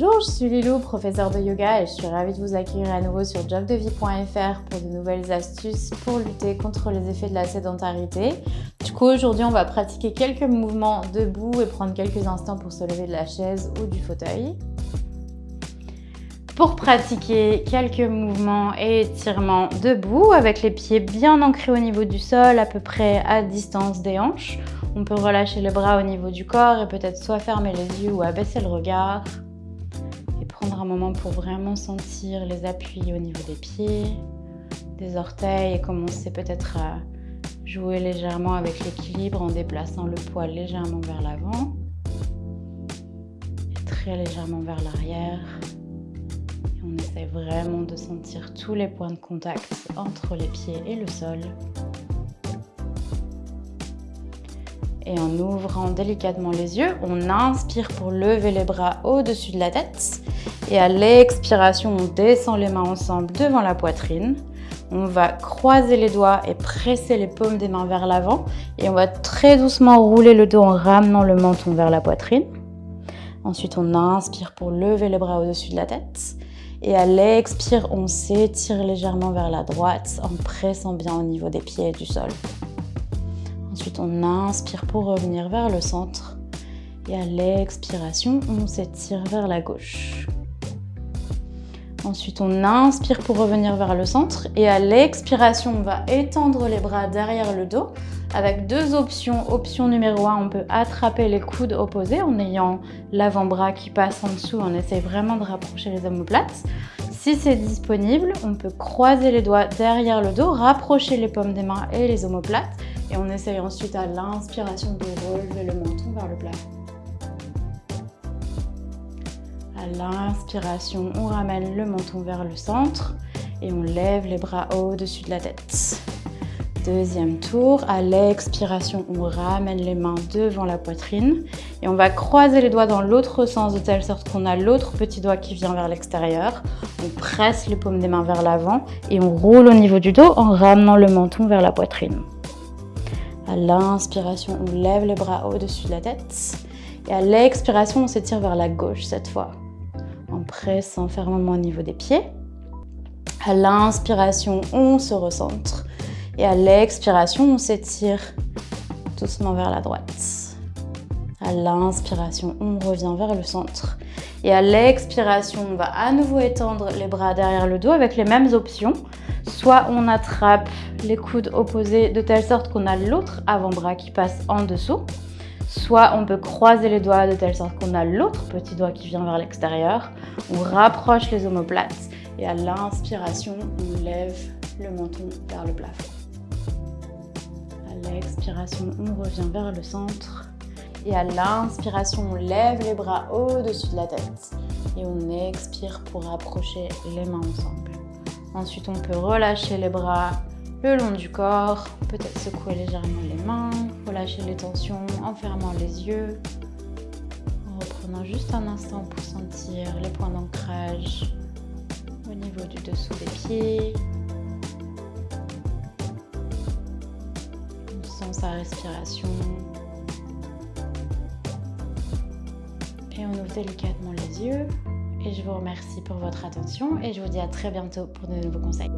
Bonjour, je suis Lilou, professeure de yoga et je suis ravie de vous accueillir à nouveau sur jobdevie.fr pour de nouvelles astuces pour lutter contre les effets de la sédentarité. Du coup, aujourd'hui, on va pratiquer quelques mouvements debout et prendre quelques instants pour se lever de la chaise ou du fauteuil. Pour pratiquer quelques mouvements et étirements debout avec les pieds bien ancrés au niveau du sol, à peu près à distance des hanches, on peut relâcher les bras au niveau du corps et peut-être soit fermer les yeux ou abaisser le regard. Prendre un moment pour vraiment sentir les appuis au niveau des pieds, des orteils et commencer peut-être à jouer légèrement avec l'équilibre en déplaçant le poids légèrement vers l'avant et très légèrement vers l'arrière. On essaie vraiment de sentir tous les points de contact entre les pieds et le sol. Et en ouvrant délicatement les yeux, on inspire pour lever les bras au-dessus de la tête. Et à l'expiration, on descend les mains ensemble devant la poitrine. On va croiser les doigts et presser les paumes des mains vers l'avant. Et on va très doucement rouler le dos en ramenant le menton vers la poitrine. Ensuite, on inspire pour lever les bras au-dessus de la tête. Et à l'expire, on s'étire légèrement vers la droite en pressant bien au niveau des pieds et du sol. On inspire pour revenir vers le centre. Et à l'expiration, on s'étire vers la gauche. Ensuite, on inspire pour revenir vers le centre. Et à l'expiration, on va étendre les bras derrière le dos avec deux options. Option numéro 1, on peut attraper les coudes opposés en ayant l'avant-bras qui passe en dessous. On essaie vraiment de rapprocher les omoplates. Si c'est disponible, on peut croiser les doigts derrière le dos, rapprocher les paumes des mains et les omoplates et on essaye ensuite à l'inspiration de relever le menton vers le plafond. À l'inspiration, on ramène le menton vers le centre et on lève les bras au-dessus de la tête. Deuxième tour, à l'expiration, on ramène les mains devant la poitrine et on va croiser les doigts dans l'autre sens de telle sorte qu'on a l'autre petit doigt qui vient vers l'extérieur. On presse les paumes des mains vers l'avant et on roule au niveau du dos en ramenant le menton vers la poitrine. À l'inspiration, on lève les bras au-dessus de la tête. Et à l'expiration, on s'étire vers la gauche cette fois. En pressant fermement au niveau des pieds. À l'inspiration, on se recentre. Et à l'expiration, on s'étire doucement vers la droite. À l'inspiration, on revient vers le centre. Et à l'expiration, on va à nouveau étendre les bras derrière le dos avec les mêmes options. Soit on attrape les coudes opposés de telle sorte qu'on a l'autre avant-bras qui passe en dessous. Soit on peut croiser les doigts de telle sorte qu'on a l'autre petit doigt qui vient vers l'extérieur. On rapproche les omoplates et à l'inspiration, on lève le menton vers le plafond. À l'expiration, on revient vers le centre. Et à l'inspiration, on lève les bras au-dessus de la tête. Et on expire pour rapprocher les mains ensemble. Ensuite, on peut relâcher les bras le long du corps, peut-être secouer légèrement les mains, relâcher les tensions en fermant les yeux, en reprenant juste un instant pour sentir les points d'ancrage au niveau du dessous des pieds. On sent sa respiration. Et on ouvre délicatement les yeux. Et je vous remercie pour votre attention et je vous dis à très bientôt pour de nouveaux conseils.